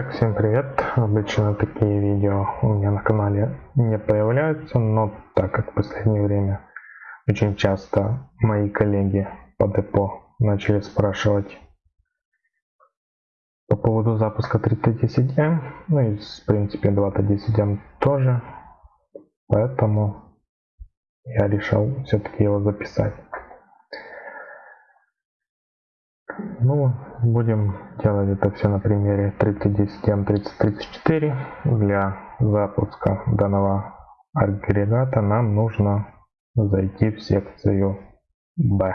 Итак, всем привет! Обычно такие видео у меня на канале не появляются, но так как в последнее время очень часто мои коллеги по депо начали спрашивать по поводу запуска 310M, ну и в принципе 210M тоже, поэтому я решил все-таки его записать. Ну, будем делать это все на примере 3010M 3034. Для запуска данного агрегата нам нужно зайти в секцию B.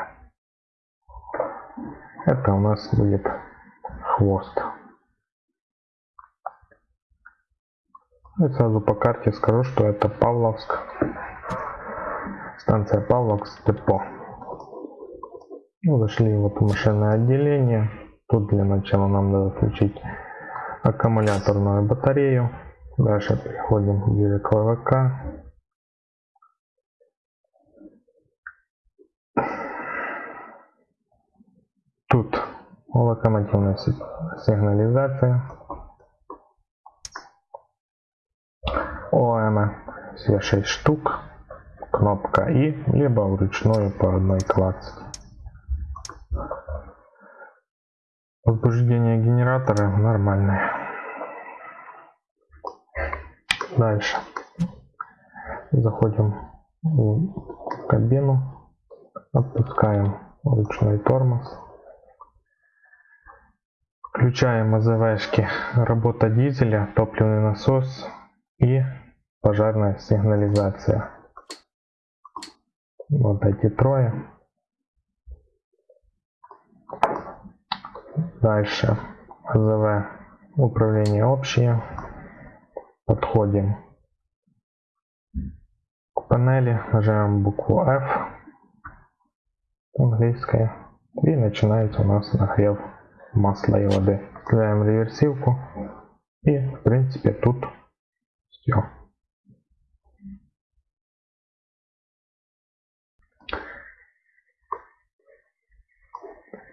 Это у нас будет хвост. И сразу по карте скажу, что это Павловск. Станция Павловск депо. Ну, зашли вот в машинное отделение. Тут для начала нам надо включить аккумуляторную батарею. Дальше переходим ближе к ВВК. Тут локомотивная сигнализация. ОМ все 6 штук. Кнопка И, либо вручную по одной клацать. Возбуждение генератора нормальное. Дальше. Заходим в кабину. Отпускаем ручной тормоз. Включаем АЗВшки работа дизеля, топливный насос и пожарная сигнализация. Вот эти трое. Дальше АЗВ управление общее. Подходим к панели, нажимаем букву F английская и начинается у нас нагрев масла и воды. Включаем реверсивку и в принципе тут все.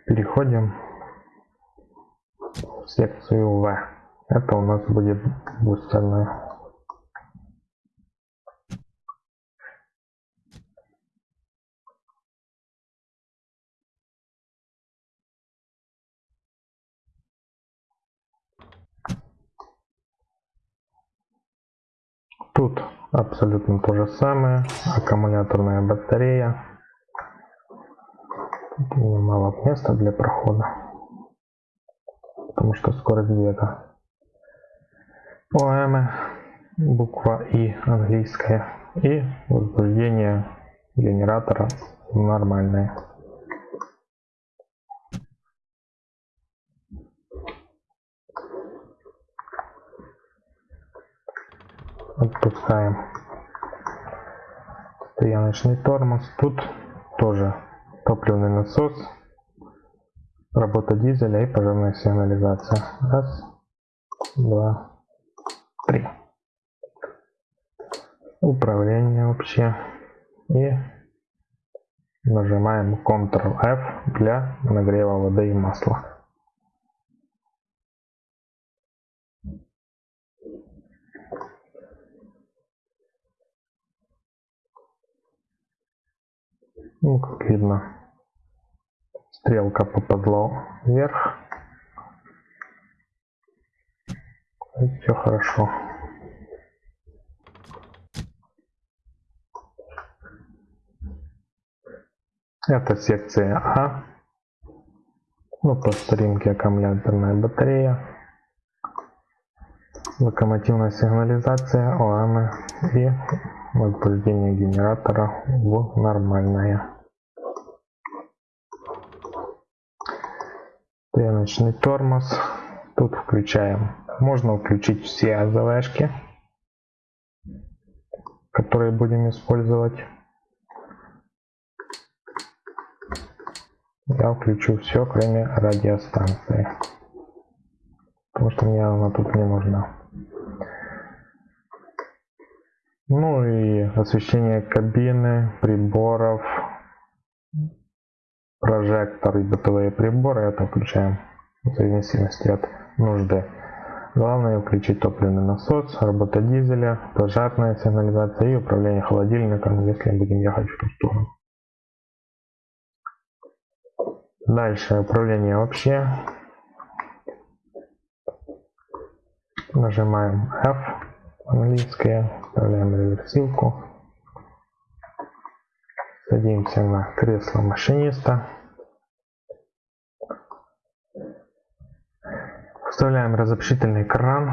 Переходим секцию В. Это у нас будет бустерная. Тут абсолютно то же самое. Аккумуляторная батарея. Тут мало места для прохода потому что скорость бега. ОМ, буква И английская и возбуждение генератора нормальное. Отпускаем стояночный тормоз. Тут тоже топливный насос Работа дизеля и пожарная сигнализация. Раз, два, три. Управление вообще. И нажимаем Ctrl-F для нагрева воды и масла. Ну, как видно, стрелка поползла вверх. Все хорошо. Это секция А. Ну, по старинке аккумуляторная батарея. Локомотивная сигнализация, ОАМ и возбуждение генератора в нормальное. Стояночный тормоз. Тут включаем. Можно включить все АЗВшки, которые будем использовать. Я включу все, кроме радиостанции. Потому что мне она тут не нужна. Ну и освещение кабины, приборов, прожектор и бытовые приборы, это включаем в зависимости от нужды. Главное включить топливный насос, работа дизеля, пожарная сигнализация и управление холодильником, если будем ехать в ту сторону. Дальше управление вообще. Нажимаем F английское, вставляем реверсивку. Садимся на кресло машиниста. Вставляем разобщительный кран.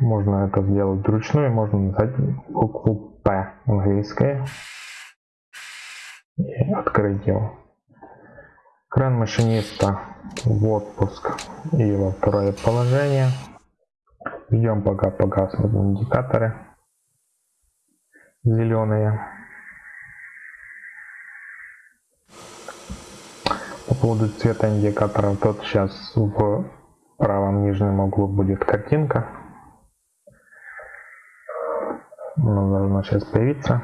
Можно это сделать вручную, можно нажать букву P английское и открыть его. Кран машиниста в отпуск и во второе положение. Ждем пока погаснут индикаторы зеленые. По поводу цвета индикаторов, тот сейчас в правом нижнем углу будет картинка. Она должна сейчас появиться.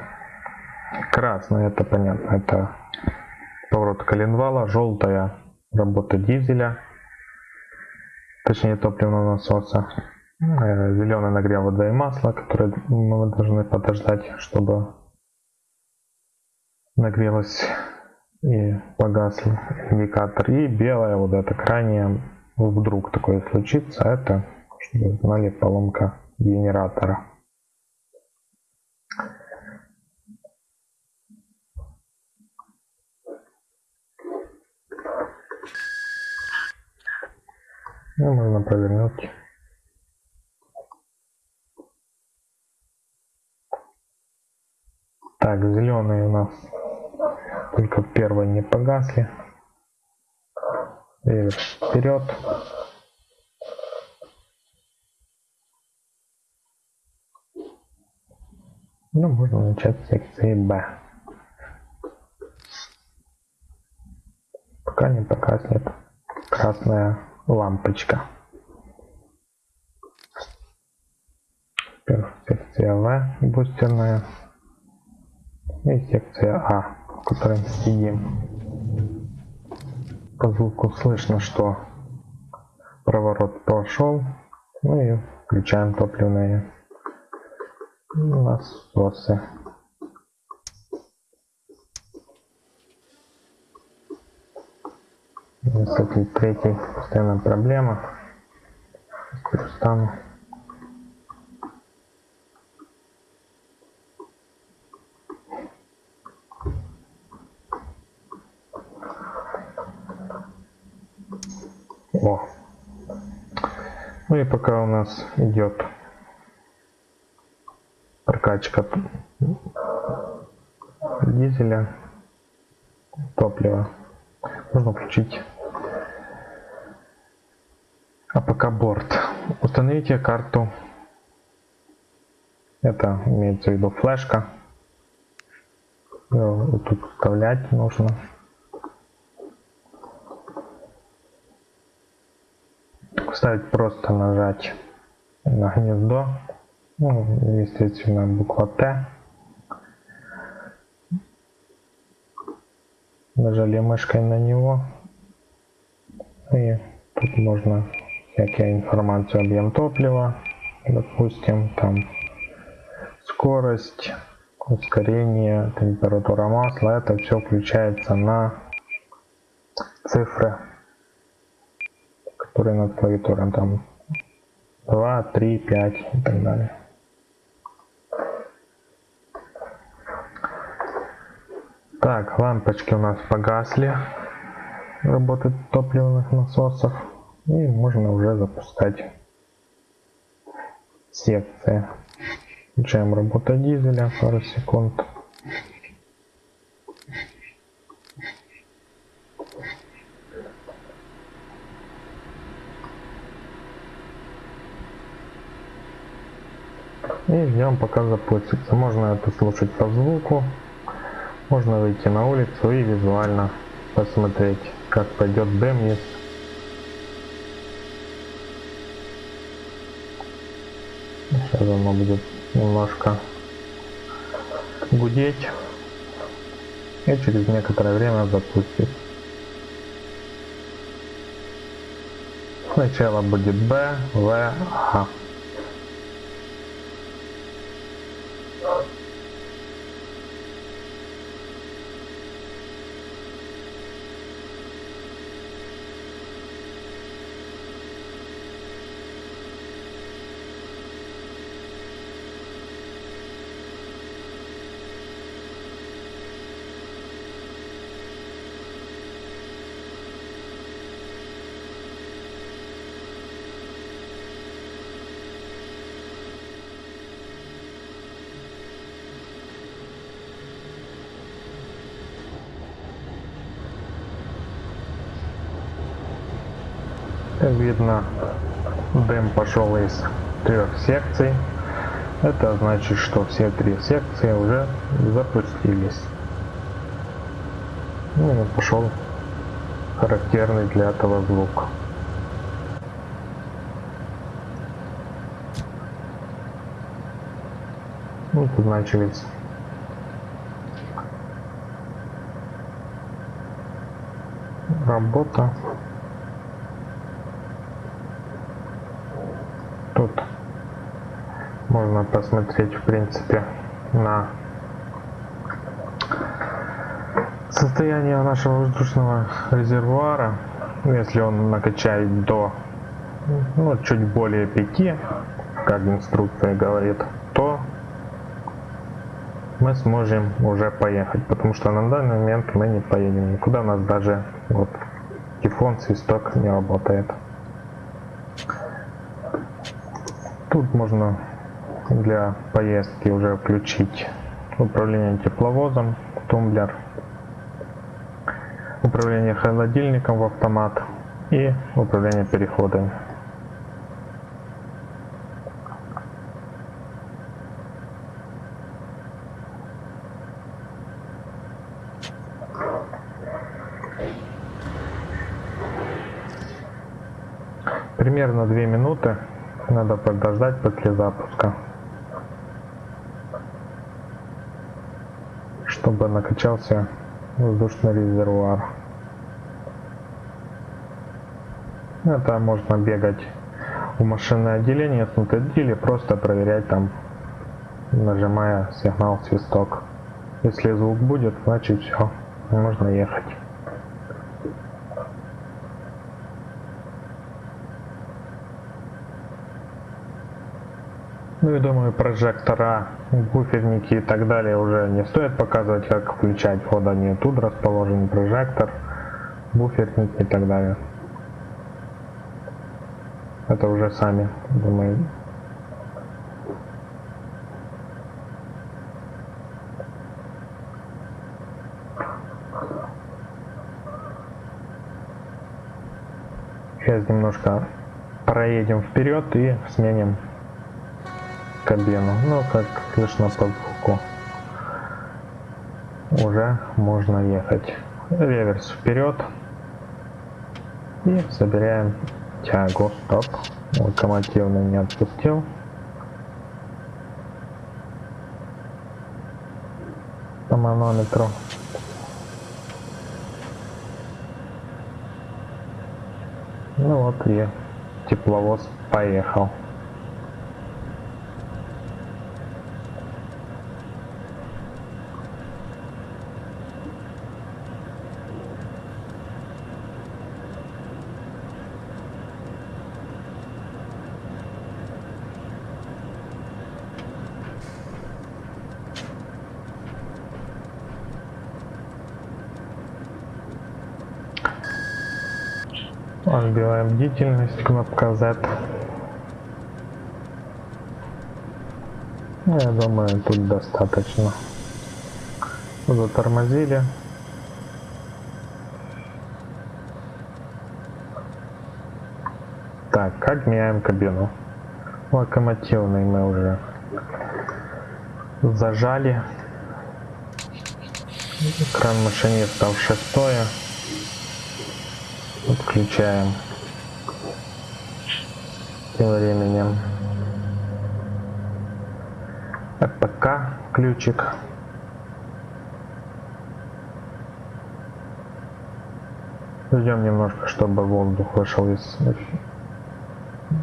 Красная, это понятно, это поворот коленвала, желтая работа дизеля, точнее топливного насоса, э, зеленый нагрев воды и масла, который мы должны подождать, чтобы нагрелось и погас индикатор. И белая вот эта крайняя, вдруг такое случится, это, чтобы знали, поломка генератора. Ну, можно провернуть. Так, зеленые у нас только первые не погасли. И вперед. Ну, можно начать с секции Б. Пока не погаснет красная лампочка. Теперь секция В бустерная и секция А, мы сидим. По звуку слышно, что проворот прошел. Ну и включаем топливные насосы. Кстати, третья постоянная проблема. Перестану. Ну и пока у нас идет прокачка дизеля, топлива, можно включить АПК борт. Установите карту. Это имеется в виду флешка. Вот тут вставлять нужно. Вставить просто нажать на гнездо. Ну, естественно, буква Т. Нажали мышкой на него. И тут можно всякие информацию объем топлива, допустим, там скорость, ускорение, температура масла, это все включается на цифры, которые над клавиатурой, там 2, 3, 5 и так далее. Так, лампочки у нас погасли, работают топливных насосов. И можно уже запускать секции. Включаем работу дизеля, пару секунд. И ждем пока запустится. Можно это слушать по звуку. Можно выйти на улицу и визуально посмотреть, как пойдет если Сейчас оно будет немножко гудеть и через некоторое время запустит. Сначала будет Б, В, А. видно, дым пошел из трех секций. Это значит, что все три секции уже запустились. Ну пошел характерный для этого звук. Ну, тут начались работа. Тут можно посмотреть, в принципе, на состояние нашего воздушного резервуара. Если он накачает до ну, чуть более 5, как инструкция говорит, то мы сможем уже поехать, потому что на данный момент мы не поедем никуда, у нас даже вот тифон свисток не работает. Тут можно для поездки уже включить управление тепловозом, тумблер, управление холодильником в автомат и управление переходами. Примерно 2 минуты надо подождать после запуска. Чтобы накачался воздушный резервуар. Это можно бегать в машинное отделение с или просто проверять там, нажимая сигнал свисток. Если звук будет, значит все, можно ехать. Ну и думаю, прожектора, буферники и так далее уже не стоит показывать, как включать. Вот они тут расположен прожектор, буферник и так далее. Это уже сами, думаю. Сейчас немножко проедем вперед и сменим кабину. Ну, как слышно по звуку, уже можно ехать. Реверс вперед. И собираем тягу. Стоп. Локомотивный не отпустил. По манометру. Ну вот и тепловоз поехал. Отбиваем бдительность, кнопка Z. Ну, я думаю, тут достаточно. Затормозили. Так, как меняем кабину? Локомотивный мы уже зажали. Экран машиниста в шестое. Отключаем. Тем временем РПК ключик. Ждем немножко, чтобы воздух вышел из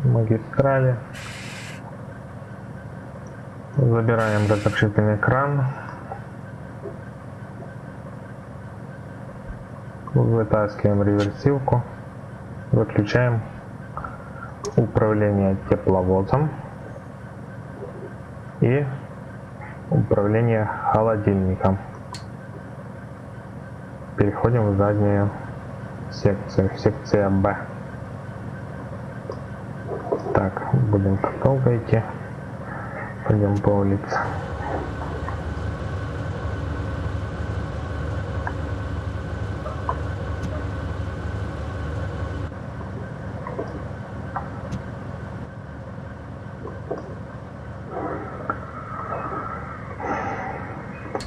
магистрали. Забираем разрешительный кран. Вытаскиваем реверсивку. Выключаем управление тепловозом и управление холодильником. Переходим в заднюю секцию, секция Б. Так, будем долго идти. Пойдем по улице.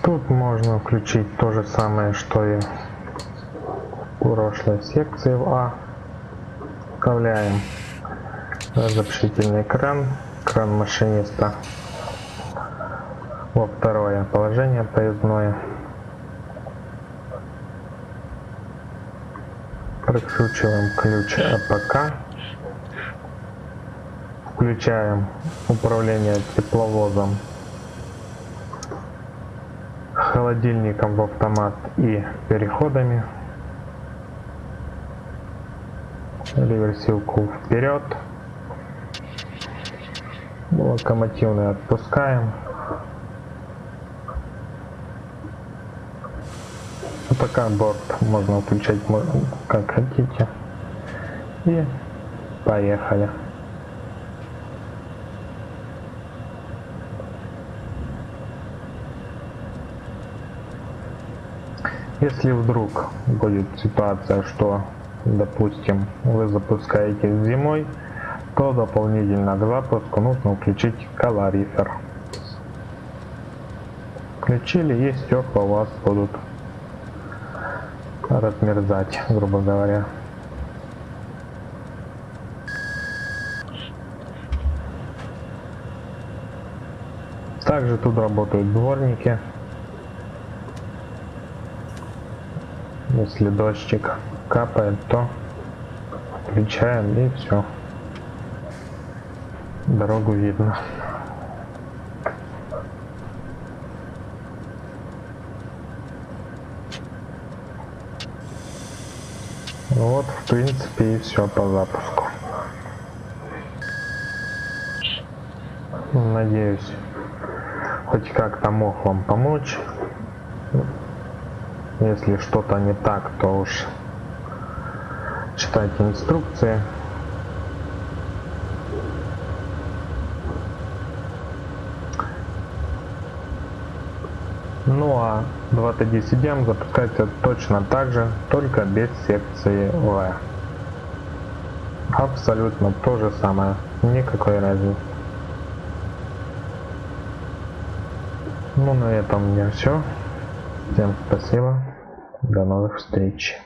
Тут включить то же самое, что и в прошлой секции в А. Вставляем разрешительный кран, кран машиниста во второе положение поездное. Прикручиваем ключ АПК. Включаем управление тепловозом, холодильником в автомат и переходами. Реверсивку вперед. Локомотивный отпускаем. пока борт можно включать как хотите. И поехали. Если вдруг будет ситуация, что, допустим, вы запускаете зимой, то дополнительно к запуску нужно включить калорифер. Включили и стекла у вас будут размерзать, грубо говоря. Также тут работают дворники. Если дождик капает, то включаем и все. Дорогу видно. Вот, в принципе, и все по запуску. Надеюсь, хоть как-то мог вам помочь. Если что-то не так, то уж читайте инструкции. Ну а 2T10M запускается точно так же, только без секции V. Абсолютно то же самое, никакой разницы. Ну на этом у меня все. Всем спасибо. До новых встреч.